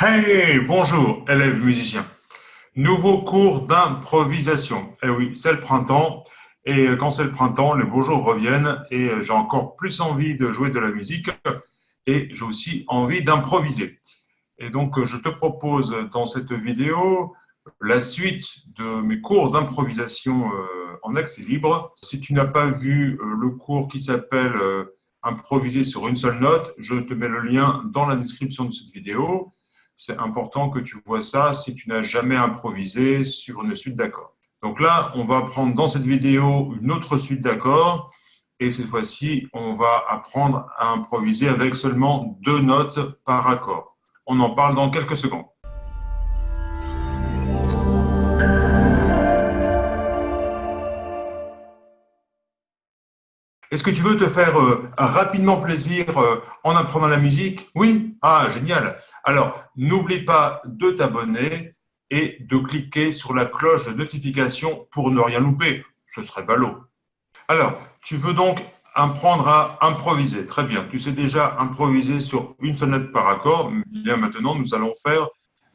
Hey, bonjour, élèves musiciens. Nouveau cours d'improvisation. Eh oui, c'est le printemps. Et quand c'est le printemps, les beaux jours reviennent et j'ai encore plus envie de jouer de la musique et j'ai aussi envie d'improviser. Et donc, je te propose dans cette vidéo la suite de mes cours d'improvisation euh, en accès libre. Si tu n'as pas vu euh, le cours qui s'appelle euh, Improviser sur une seule note, je te mets le lien dans la description de cette vidéo c'est important que tu vois ça si tu n'as jamais improvisé sur une suite d'accords. Donc là, on va prendre dans cette vidéo une autre suite d'accords et cette fois-ci, on va apprendre à improviser avec seulement deux notes par accord. On en parle dans quelques secondes. Est-ce que tu veux te faire euh, rapidement plaisir euh, en apprenant la musique? Oui Ah, génial Alors, n'oublie pas de t'abonner et de cliquer sur la cloche de notification pour ne rien louper. Ce serait ballot. Alors, tu veux donc apprendre à improviser. Très bien, tu sais déjà improviser sur une note par accord. Bien maintenant, nous allons faire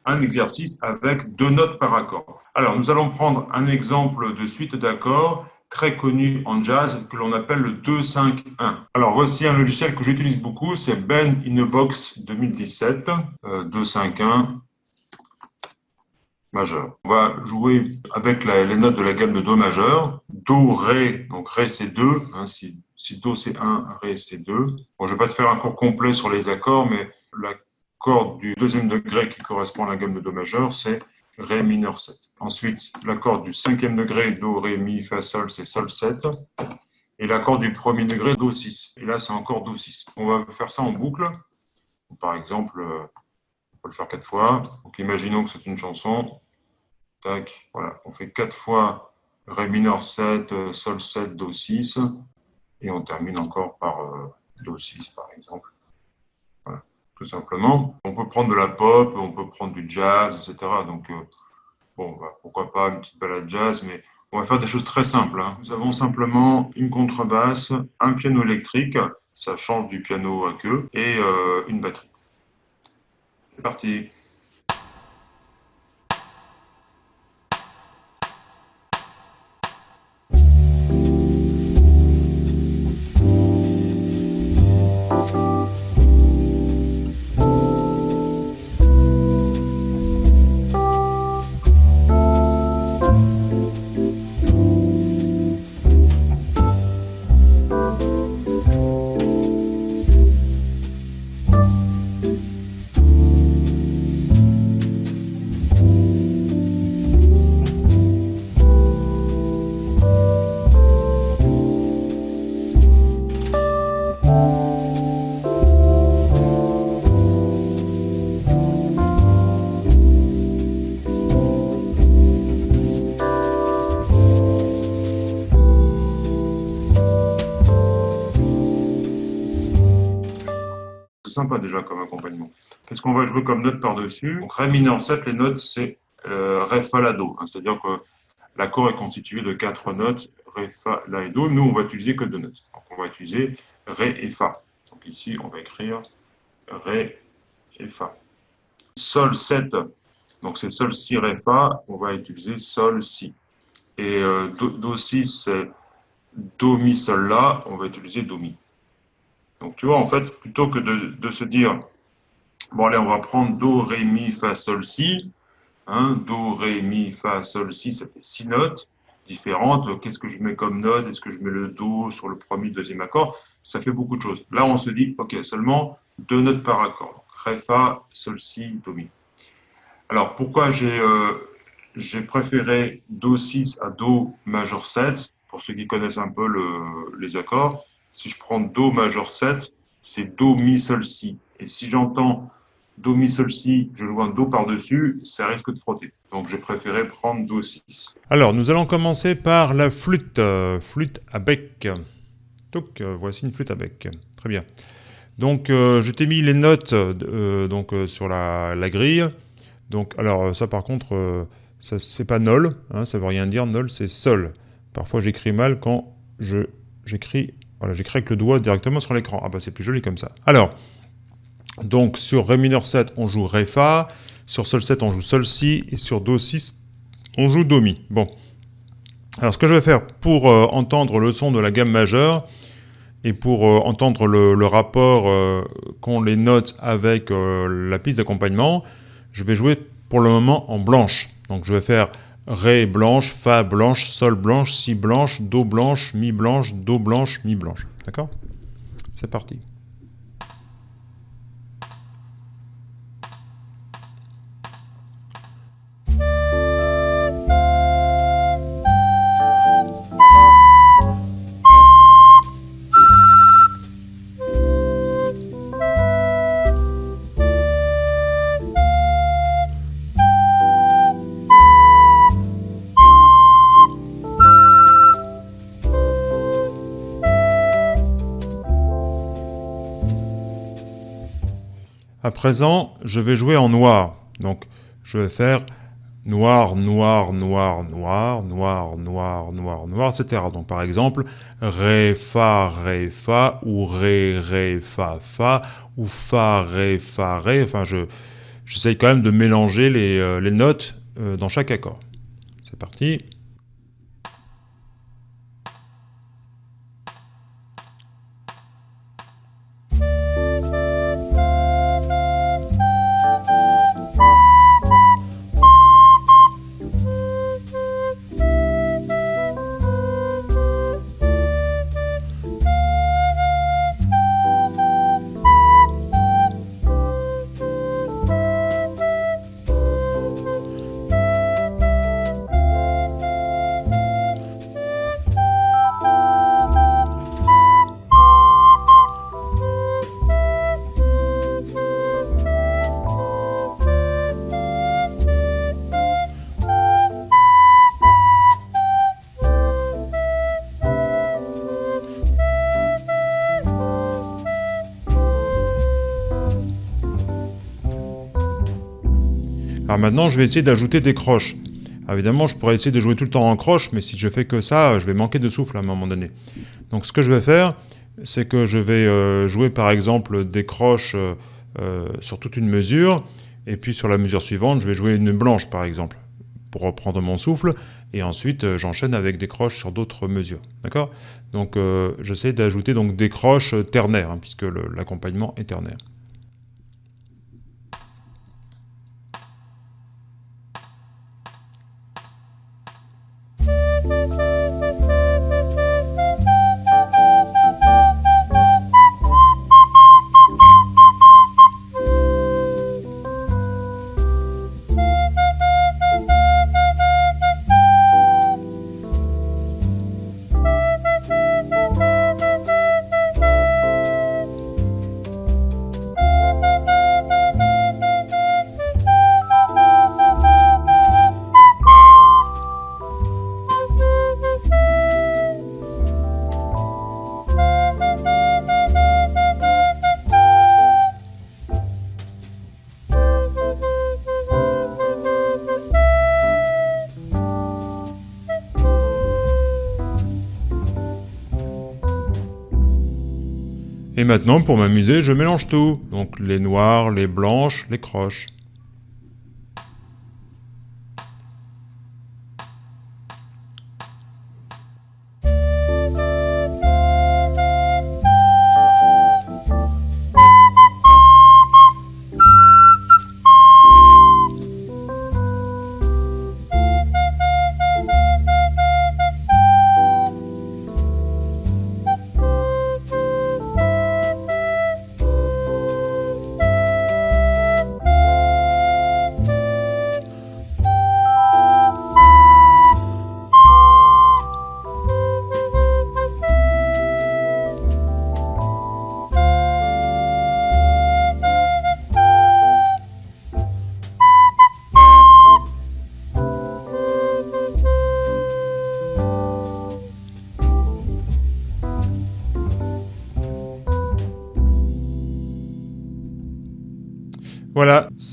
un exercice avec deux notes par accord. Alors, nous allons prendre un exemple de suite d'accords très connu en jazz que l'on appelle le 2-5-1. Alors voici un logiciel que j'utilise beaucoup, c'est Ben in a Box 2017, 2-5-1 majeur. On va jouer avec les notes de la gamme de Do majeur. Do, Ré, donc Ré c'est 2, hein, si, si, Do c'est 1, Ré c'est 2. Bon, je ne vais pas te faire un cours complet sur les accords, mais l'accord du deuxième degré qui correspond à la gamme de Do majeur, c'est Ré mineur 7. Ensuite, l'accord du cinquième degré, Do, Ré, Mi, Fa, Sol, c'est Sol 7. Et l'accord du premier degré, Do 6. Et là, c'est encore Do 6. On va faire ça en boucle. Par exemple, euh, on peut le faire quatre fois. Donc, imaginons que c'est une chanson. Tac, voilà. On fait quatre fois Ré mineur 7, euh, Sol 7, Do 6. Et on termine encore par euh, Do 6, par exemple simplement. On peut prendre de la pop, on peut prendre du jazz, etc. Donc, euh, bon, bah, pourquoi pas une petite balade jazz, mais on va faire des choses très simples. Hein. Nous avons simplement une contrebasse, un piano électrique, ça change du piano à queue, et euh, une batterie. C'est parti sympa déjà comme accompagnement. Qu'est-ce qu'on va jouer comme note par-dessus? Donc Ré mineur 7, les notes, c'est euh, Ré, Fa, La, Do. Hein. C'est-à-dire que l'accord est constitué de quatre notes, Ré, Fa, La et Do. Nous, on va utiliser que deux notes. Donc on va utiliser Ré et Fa. Donc ici, on va écrire Ré et Fa. Sol 7, donc c'est Sol, Si, Ré, Fa. On va utiliser Sol, Si. Et euh, do, do, 6, c'est Do, Mi, Sol, La. On va utiliser Do, Mi. Donc tu vois, en fait, plutôt que de, se dire, bon allez, on va prendre Do, Ré, Mi, Fa, Sol, Si, hein, Do, Ré, Mi, Fa, Sol, Si, ça fait six notes différentes. Qu'est-ce que je mets comme note? Est-ce que je mets le Do sur le premier, deuxième accord? Ça fait beaucoup de choses. Là, on se dit, ok, seulement deux notes par accord. Ré, Fa, Sol, Si, Do, Mi. Alors, pourquoi j'ai euh, préféré Do 6 à Do majeur 7 Pour ceux qui connaissent un peu les accords, si je prends Do majeur 7, c'est Do, Mi, Sol, Si. Et si j'entends Do, Mi, Sol, Si, je joue un Do par-dessus, ça risque de frotter. Donc j'ai préféré prendre Do 6. Alors nous allons commencer par la flûte, euh, flûte à bec. Donc euh, voici une flûte à bec. Très bien. Donc euh, je t'ai mis les notes donc, sur la, grille. Donc alors ça par contre, ça c'est pas Nol, hein, ça veut rien dire, Nol c'est Sol. Parfois j'écris mal quand j'écris voilà, j'écris avec le doigt directement sur l'écran. Ah bah c'est plus joli comme ça. Alors, Donc sur Ré mineur 7, on joue Ré Fa, sur Sol 7, on joue Sol Si, et sur Do 6, on joue Do Mi. Bon. Alors ce que je vais faire pour euh, entendre le son de la gamme majeure, et pour euh, entendre le, rapport euh, qu'ont les notes avec la piste d'accompagnement, je vais jouer pour le moment en blanche. Donc je vais faire Ré blanche, Fa blanche, Sol blanche, Si blanche, Do blanche, Mi blanche, Do blanche, Mi blanche. D'accord? C'est parti. À présent, je vais jouer en noir. Donc, je vais faire noir, noir, noir, noir, noir, noir, noir, noir, etc. Donc, par exemple, Ré, Fa, Ré, Fa, ou Ré, Ré, Fa, Fa, ou Fa, Ré, Fa, Ré. Enfin, je j'essaye quand même de mélanger les, euh, notes euh, dans chaque accord. C'est parti. Maintenant, je vais essayer d'ajouter des croches. évidemment, je pourrais essayer de jouer tout le temps en croche, mais si je fais que ça, je vais manquer de souffle à un moment donné. Donc ce que je vais faire, c'est que je vais euh, jouer par exemple des croches euh, euh, sur toute une mesure, et puis sur la mesure suivante, je vais jouer une blanche par exemple, pour reprendre mon souffle, et ensuite j'enchaîne avec des croches sur d'autres mesures. D'accord? Donc j'essaie d'ajouter des croches ternaires, hein, puisque l'accompagnement est ternaire. Maintenant, pour m'amuser, je mélange tout. Donc les noirs, les blanches, les croches.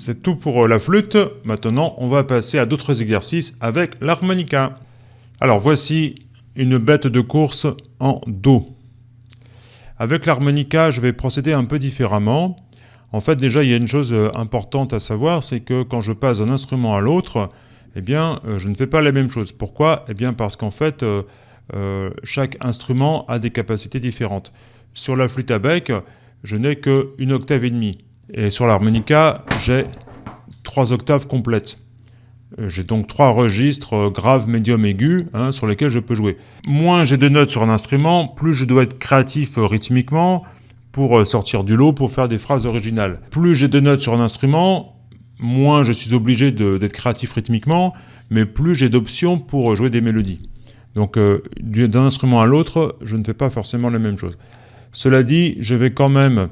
C'est tout pour euh, la flûte. Maintenant, on va passer à d'autres exercices avec l'harmonica. Alors voici une bête de course en Do. Avec l'harmonica, je vais procéder un peu différemment. En fait, déjà, il y a une chose euh, importante à savoir, c'est que quand je passe d'un instrument à l'autre, eh bien, euh, je ne fais pas la même chose. Pourquoi? Eh bien, parce qu'en fait, chaque instrument a des capacités différentes. Sur la flûte à bec, je n'ai qu'une octave et demie. Et sur l'harmonica, j'ai trois octaves complètes. J'ai donc trois registres graves, médium, aigu hein, sur lesquels je peux jouer. Moins j'ai de notes sur un instrument, plus je dois être créatif rythmiquement, pour euh, sortir du lot, pour faire des phrases originales. Plus j'ai de notes sur un instrument, moins je suis obligé d'être créatif rythmiquement, mais plus j'ai d'options pour euh, jouer des mélodies. Donc euh, d'un instrument à l'autre, je ne fais pas forcément la même chose. Cela dit, je vais quand même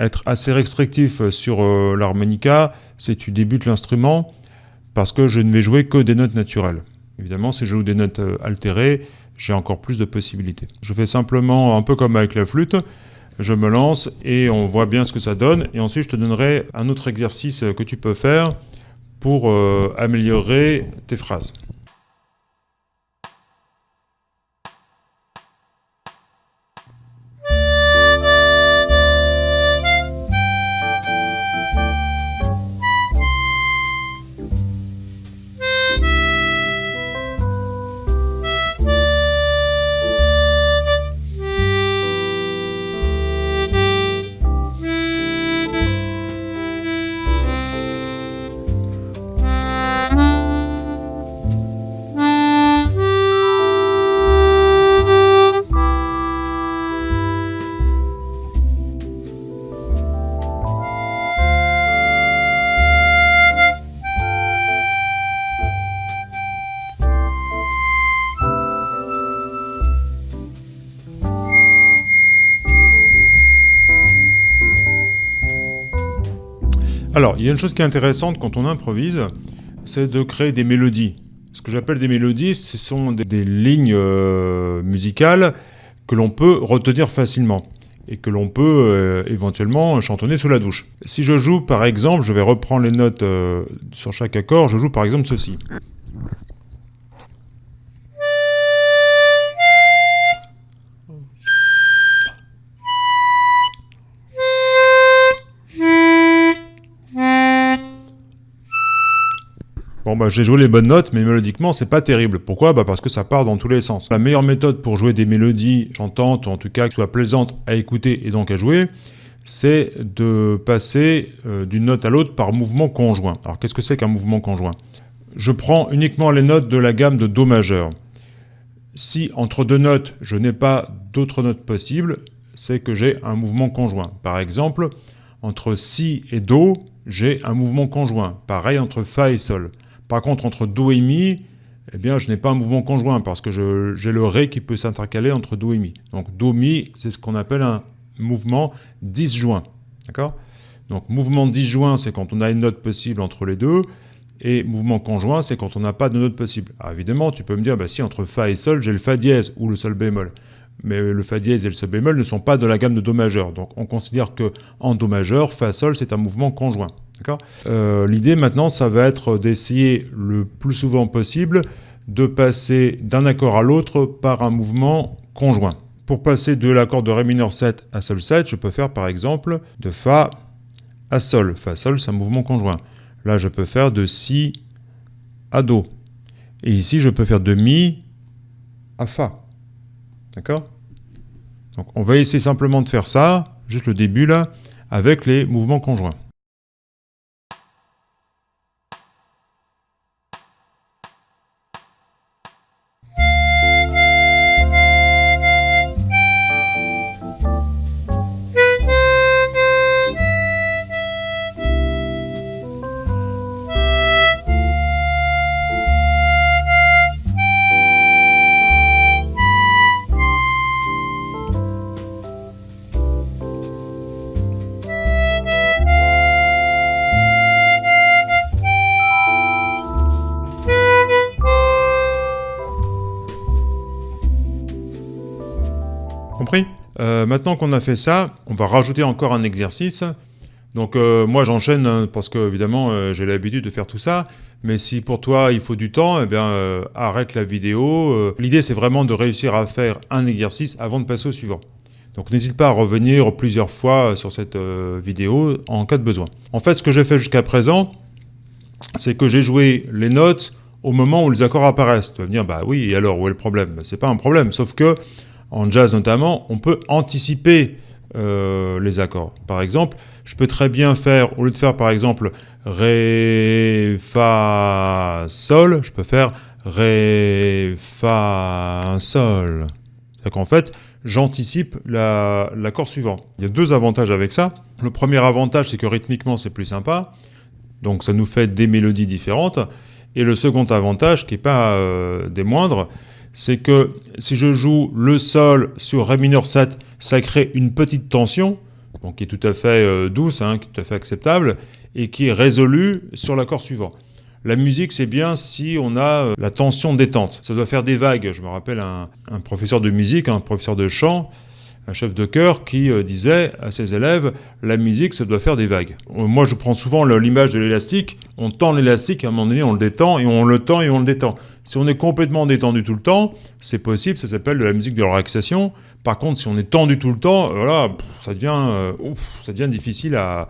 être assez restrictif sur l'harmonica si tu débutes l'instrument, parce que je ne vais jouer que des notes naturelles. Évidemment, si je joue des notes altérées, j'ai encore plus de possibilités. Je fais simplement un peu comme avec la flûte, je me lance et on voit bien ce que ça donne. Et ensuite, je te donnerai un autre exercice que tu peux faire pour euh, améliorer tes phrases. Alors, il y a une chose qui est intéressante quand on improvise, c'est de créer des mélodies. Ce que j'appelle des mélodies, ce sont des, lignes euh, musicales que l'on peut retenir facilement et que l'on peut euh, éventuellement chantonner sous la douche. Si je joue par exemple, je vais reprendre les notes euh, sur chaque accord, je joue par exemple ceci. Bah j'ai joué les bonnes notes, mais mélodiquement c'est pas terrible. Pourquoi? Bah parce que ça part dans tous les sens. La meilleure méthode pour jouer des mélodies chantantes, ou en tout cas qui soient plaisantes à écouter et donc à jouer, c'est de passer euh, d'une note à l'autre par mouvement conjoint. Alors qu'est-ce que c'est qu'un mouvement conjoint? Je prends uniquement les notes de la gamme de Do majeur. Si entre deux notes je n'ai pas d'autres notes possibles, c'est que j'ai un mouvement conjoint. Par exemple, entre Si et Do, j'ai un mouvement conjoint. Pareil entre Fa et Sol. Par contre, entre Do et Mi, eh bien, je n'ai pas un mouvement conjoint parce que j'ai le Ré qui peut s'intercaler entre Do et Mi. Donc Do, Mi, c'est ce qu'on appelle un mouvement disjoint. Donc mouvement disjoint, c'est quand on a une note possible entre les deux. Et mouvement conjoint, c'est quand on n'a pas de note possible. Alors évidemment, tu peux me dire, bah, si entre Fa et Sol, j'ai le Fa dièse ou le Sol bémol. Mais le Fa dièse et le Sol bémol ne sont pas de la gamme de Do majeur. Donc on considère que en Do majeur, Fa Sol, c'est un mouvement conjoint. Euh, l'idée maintenant, ça va être d'essayer le plus souvent possible de passer d'un accord à l'autre par un mouvement conjoint. Pour passer de l'accord de Ré mineur 7 à Sol 7, je peux faire par exemple de Fa à Sol. Fa Sol, c'est un mouvement conjoint. Là, je peux faire de Si à Do. Et ici, je peux faire de Mi à Fa. D'accord? Donc, on va essayer simplement de faire ça, juste le début là, avec les mouvements conjoints. A fait ça, on va rajouter encore un exercice. Donc euh, moi j'enchaîne hein, parce que évidemment euh, j'ai l'habitude de faire tout ça. Mais si pour toi il faut du temps, eh bien arrête la vidéo. L'idée c'est vraiment de réussir à faire un exercice avant de passer au suivant. Donc n'hésite pas à revenir plusieurs fois sur cette euh, vidéo en cas de besoin. En fait, ce que j'ai fait jusqu'à présent, c'est que j'ai joué les notes au moment où les accords apparaissent. Tu vas me dire, bah oui, alors, où est le problème? Bah, C'est pas un problème, sauf que, en jazz notamment, on peut anticiper euh, les accords. Par exemple, je peux très bien faire, au lieu de faire par exemple Ré, Fa, Sol, je peux faire Ré, Fa, Sol. C'est qu'en fait, j'anticipe l'accord suivant. Il y a deux avantages avec ça. Le premier avantage, c'est que rythmiquement, c'est plus sympa. Donc ça nous fait des mélodies différentes. Et le second avantage, qui n'est pas euh, des moindres, c'est que si je joue le sol sur Ré mineur 7, ça crée une petite tension, qui est tout à fait euh, douce, hein, tout à fait acceptable, et qui est résolue sur l'accord suivant. La musique, c'est bien si on a euh, la tension détente. Ça doit faire des vagues. Je me rappelle un, professeur de musique, un professeur de chant, un chef de chœur qui euh, disait à ses élèves la musique ça doit faire des vagues. Moi je prends souvent l'image de l'élastique, on tend l'élastique, à un moment donné on le détend et on le tend et on le détend. Si on est complètement détendu tout le temps, c'est possible, ça s'appelle de la musique de relaxation. Par contre, si on est tendu tout le temps, voilà, ça devient, euh, ça devient difficile à,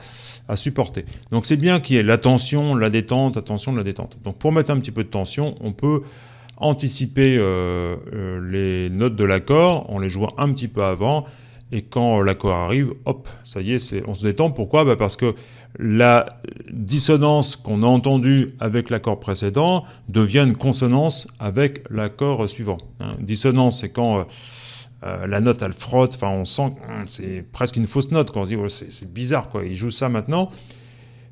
supporter. Donc c'est bien qu'il y ait la tension, la détente, attention de la détente. Donc pour mettre un petit peu de tension, on peut anticiper euh, euh, les notes de l'accord en les jouant un petit peu avant. Et quand l'accord arrive, hop, ça y est, on se détend. Pourquoi? Bah Parce que la dissonance qu'on a entendue avec l'accord précédent devient une consonance avec l'accord suivant. Hein. Dissonance, c'est quand euh, la note, elle frotte, enfin on sent c'est presque une fausse note, quand on se dit c'est bizarre, quoi. il joue ça maintenant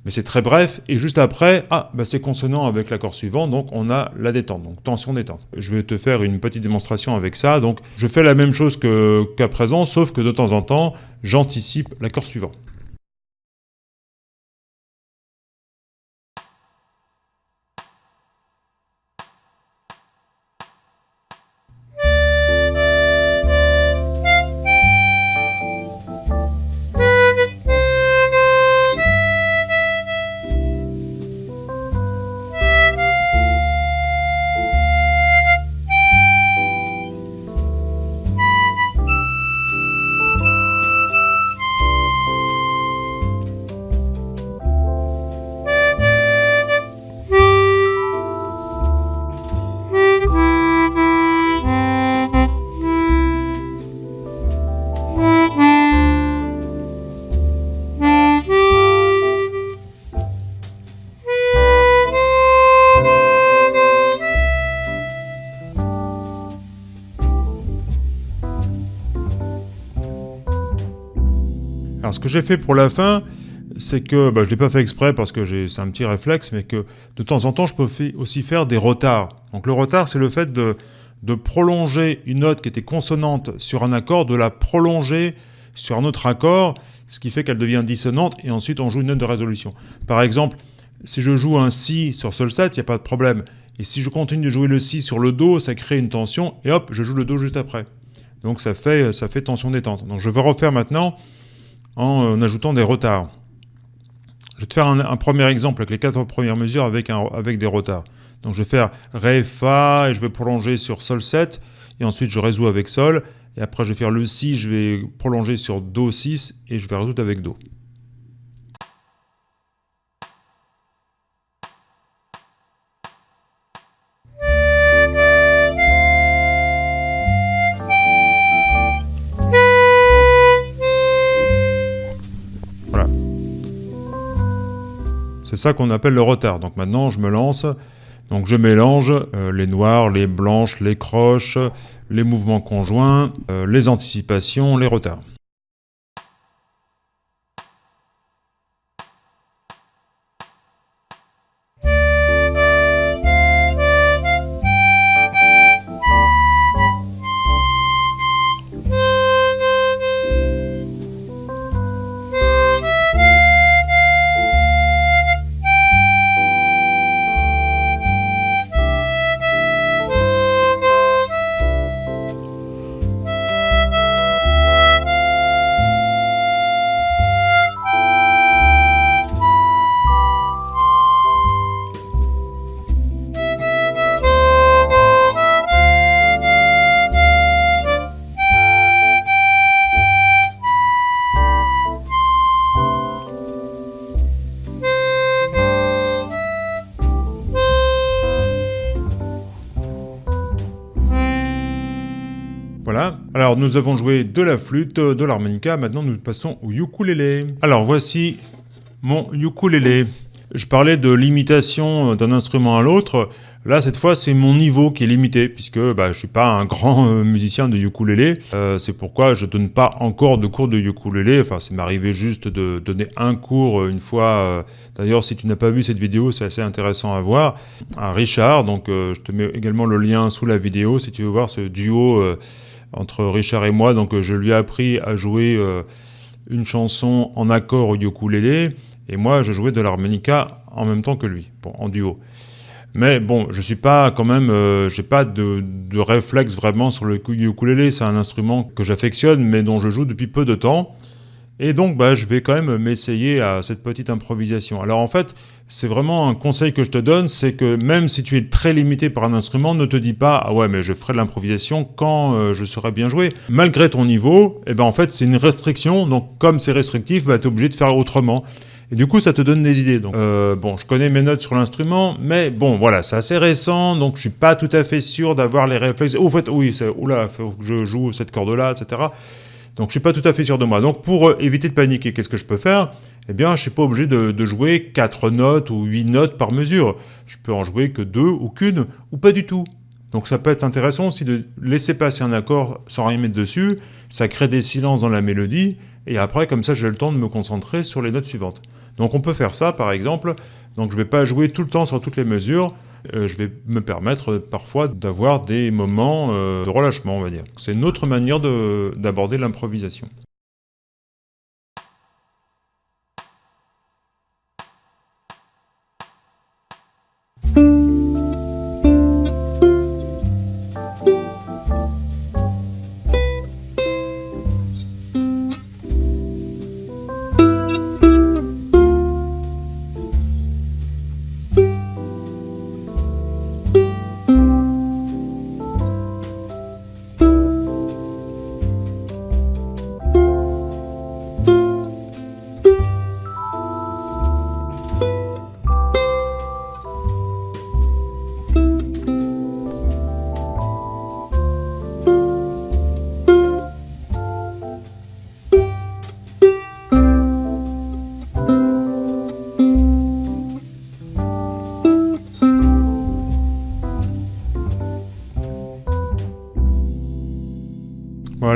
mais c'est très bref, et juste après, ah, bah c'est consonant avec l'accord suivant, donc on a la détente, donc tension détente. Je vais te faire une petite démonstration avec ça, donc je fais la même chose qu'à présent, sauf que de temps en temps, j'anticipe l'accord suivant. Alors ce que j'ai fait pour la fin, c'est que, bah, je ne l'ai pas fait exprès parce que c'est un petit réflexe, mais que de temps en temps, je peux aussi faire des retards. Donc le retard, c'est le fait de, prolonger une note qui était consonante sur un accord, de la prolonger sur un autre accord, ce qui fait qu'elle devient dissonante, et ensuite on joue une note de résolution. Par exemple, si je joue un Si sur Sol 7, il n'y a pas de problème. Et si je continue de jouer le Si sur le Do, ça crée une tension, et hop, je joue le Do juste après. Donc ça fait, ça fait tension détente. Donc je vais refaire maintenant en, ajoutant des retards. Je vais te faire un, premier exemple avec les quatre premières mesures avec, avec des retards. Donc je vais faire Ré, Fa, et je vais prolonger sur Sol 7, et ensuite je résous avec Sol, et après je vais faire le Si, je vais prolonger sur Do 6, et je vais résoudre avec Do. Ça qu'on appelle le retard. Donc maintenant, je me lance. Donc je mélange euh, les noirs, les blanches, les croches, les mouvements conjoints, euh, les anticipations, les retards. Alors nous avons joué de la flûte, de l'harmonica, maintenant nous passons au ukulélé. Alors voici mon ukulélé. Je parlais de limitation d'un instrument à l'autre. Là, cette fois, c'est mon niveau qui est limité, puisque bah, je ne suis pas un grand euh, musicien de ukulélé. Euh, c'est pourquoi je ne donne pas encore de cours de ukulélé. Enfin, c'est m'arrivé juste de donner un cours une fois. D'ailleurs, si tu n'as pas vu cette vidéo, c'est assez intéressant à voir. À Richard, donc je te mets également le lien sous la vidéo si tu veux voir ce duo entre Richard et moi. Donc je lui ai appris à jouer une chanson en accord au ukulélé. Et moi, je jouais de l'harmonica en même temps que lui, bon, en duo. Mais bon, je suis pas quand même, euh, j'ai pas de, de, réflexe vraiment sur le ukulélé. C'est un instrument que j'affectionne, mais dont je joue depuis peu de temps. Et donc, bah, je vais quand même m'essayer à cette petite improvisation. Alors en fait, c'est vraiment un conseil que je te donne, c'est que même si tu es très limité par un instrument, ne te dis pas « Ah ouais, mais je ferai de l'improvisation quand euh, je saurai bien jouer ». Malgré ton niveau, eh ben, en fait, c'est une restriction. Donc, comme c'est restrictif, bah, tu es obligé de faire autrement. Et du coup, ça te donne des idées. Donc, euh, bon, je connais mes notes sur l'instrument, mais bon, voilà, c'est assez récent, donc je suis pas tout à fait sûr d'avoir les réflexes. Au fait, oui, oula, faut que je joue cette corde-là, etc. Donc, je suis pas tout à fait sûr de moi. Donc, pour euh, éviter de paniquer, qu'est-ce que je peux faire? Eh bien, je suis pas obligé de, de, jouer 4 notes ou 8 notes par mesure. Je peux en jouer que deux ou qu'une, ou pas du tout. Donc ça peut être intéressant aussi de laisser passer un accord sans rien mettre dessus, ça crée des silences dans la mélodie, et après comme ça j'ai le temps de me concentrer sur les notes suivantes. Donc on peut faire ça par exemple, donc je ne vais pas jouer tout le temps sur toutes les mesures, je vais me permettre euh, parfois d'avoir des moments euh, de relâchement on va dire. C'est une autre manière d'aborder l'improvisation.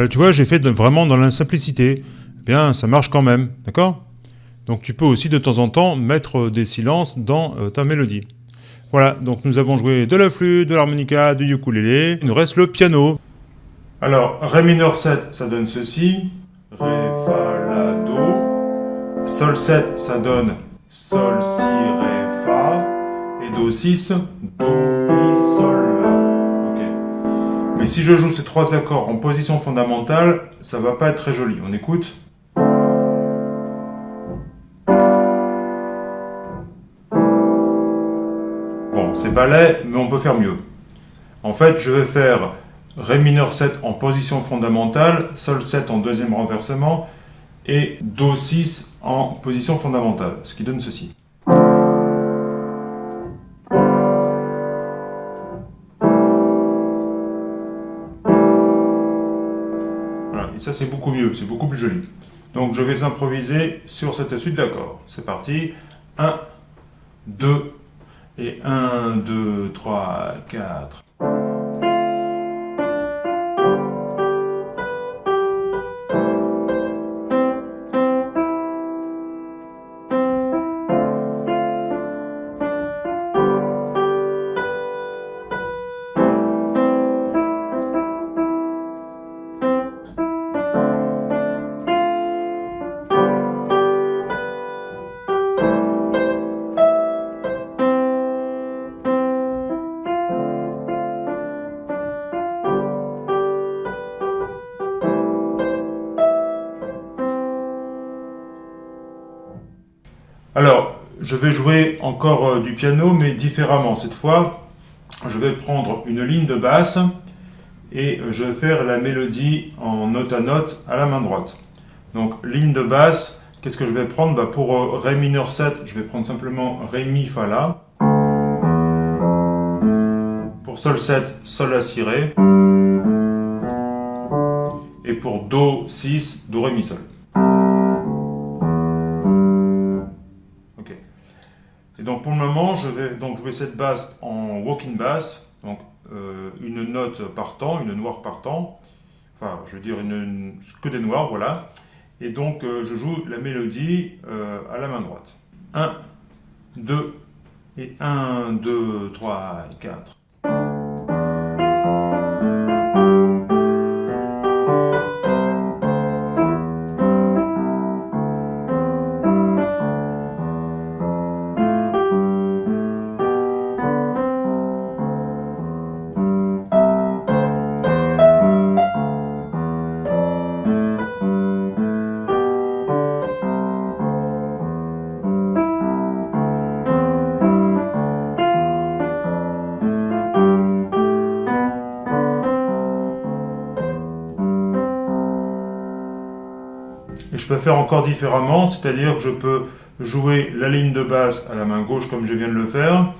Voilà, tu vois, j'ai fait vraiment dans la simplicité. Eh bien, ça marche quand même, d'accord? Donc tu peux aussi de temps en temps mettre des silences dans euh, ta mélodie. Voilà, donc nous avons joué de la flûte, de l'harmonica, du ukulélé. Il nous reste le piano. Alors, Ré mineur 7, ça donne ceci. Ré, Fa, La, Do. Sol 7, ça donne Sol, Si, Ré, Fa. Et Do 6, Do, Mi, Sol, Mais si je joue ces trois accords en position fondamentale, ça va pas être très joli. On écoute Bon, c'est pas laid, mais on peut faire mieux. En fait, je vais faire Ré mineur 7 en position fondamentale, Sol 7 en deuxième renversement, et Do 6 en position fondamentale, ce qui donne ceci. C'est beaucoup mieux, c'est beaucoup plus joli. Donc je vais improviser sur cette suite d'accords. C'est parti. 1, 2, et 1, 2, 3, 4. Je vais jouer encore euh, du piano, mais différemment. Cette fois, je vais prendre une ligne de basse et je vais faire la mélodie en note à note à la main droite. Donc, ligne de basse, qu'est-ce que je vais prendre? Bah, Pour euh, Ré mineur 7, je vais prendre simplement Ré, Mi, Fa, La. Pour Sol 7, Sol, La, Si, Ré. et pour Do 6, Do, Ré, Mi, Sol. Cette basse en walking bass, donc euh, une note par temps, une noire par temps, enfin je veux dire que des noirs, voilà. Et donc euh, je joue la mélodie euh, à la main droite. 1, 2, et 1, 2, 3 et 4. Différemment, c'est-à-dire que je peux jouer la ligne de basse à la main gauche comme je viens de le faire,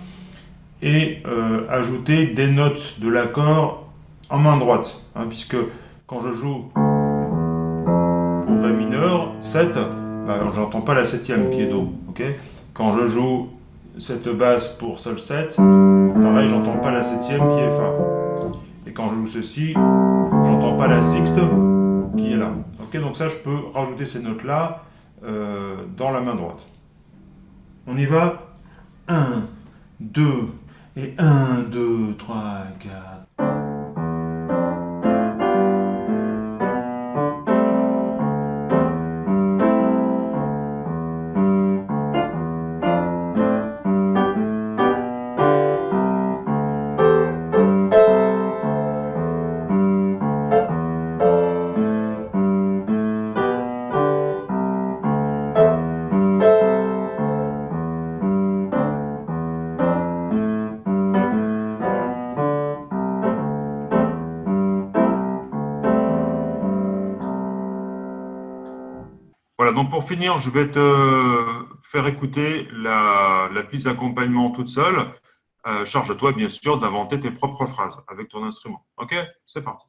et euh, ajouter des notes de l'accord en main droite, hein, puisque quand je joue pour Ré mineur, 7, bah, j'entends pas la septième qui est Do. quand je joue cette basse pour Sol 7, pareil, j'entends pas la septième qui est Fa. Et quand je joue ceci, j'entends pas la sixte qui est là. Ok, donc ça, je peux rajouter ces notes-là euh, dans la main droite. On y va 1, 2, et 1, 2, 3, 4. Pour finir, je vais te faire écouter la, piste d'accompagnement toute seule. Euh, charge-toi, bien sûr, d'inventer tes propres phrases avec ton instrument. OK? C'est parti.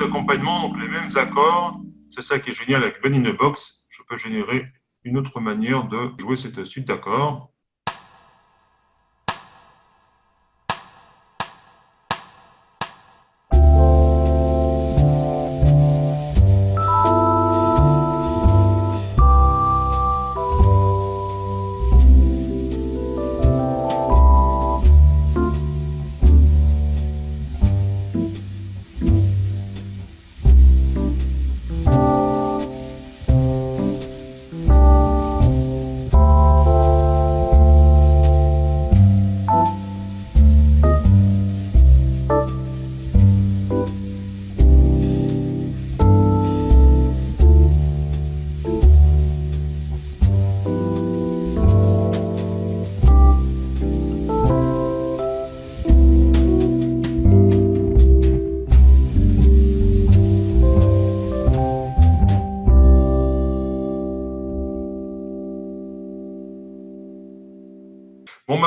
D'accompagnement, donc les mêmes accords. C'est ça qui est génial avec Ben in a Box. Je peux générer une autre manière de jouer cette suite d'accords.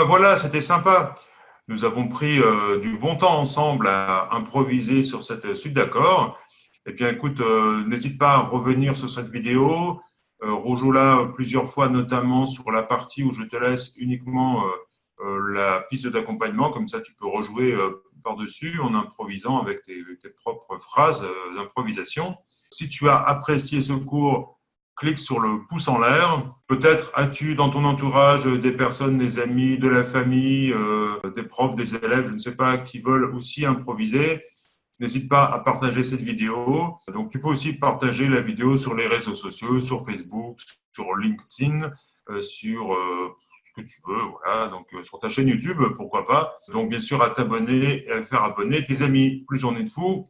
Ben voilà, c'était sympa. Nous avons pris euh, du bon temps ensemble à improviser sur cette suite d'accords. Eh bien écoute, euh, n'hésite pas à revenir sur cette vidéo, euh, rejoue-la plusieurs fois, notamment sur la partie où je te laisse uniquement la piste d'accompagnement, comme ça tu peux rejouer par-dessus en improvisant avec tes propres phrases d'improvisation. Si tu as apprécié ce cours, clique sur le pouce en l'air. Peut-être as-tu dans ton entourage des personnes, des amis, de la famille, euh, des profs, des élèves, je ne sais pas, qui veulent aussi improviser. N'hésite pas à partager cette vidéo. Donc, tu peux aussi partager la vidéo sur les réseaux sociaux, sur Facebook, sur LinkedIn, euh, sur euh, ce que tu veux, voilà. Donc, sur ta chaîne YouTube, pourquoi pas. Donc, bien sûr, à t'abonner et à faire abonner tes amis. Plus on est de fous,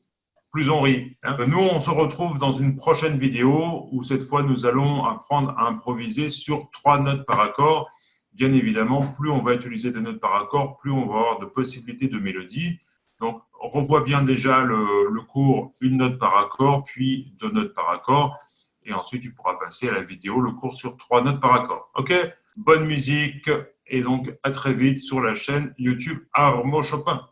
plus on rit. Hein. Nous, on se retrouve dans une prochaine vidéo où cette fois, nous allons apprendre à improviser sur trois notes par accord. Bien évidemment, plus on va utiliser des notes par accord, plus on va avoir de possibilités de mélodie. Donc, on revoit bien déjà le, cours une note par accord, puis deux notes par accord. Et ensuite, tu pourras passer à la vidéo, le cours sur trois notes par accord. OK? Bonne musique et donc à très vite sur la chaîne YouTube Armo Chopin.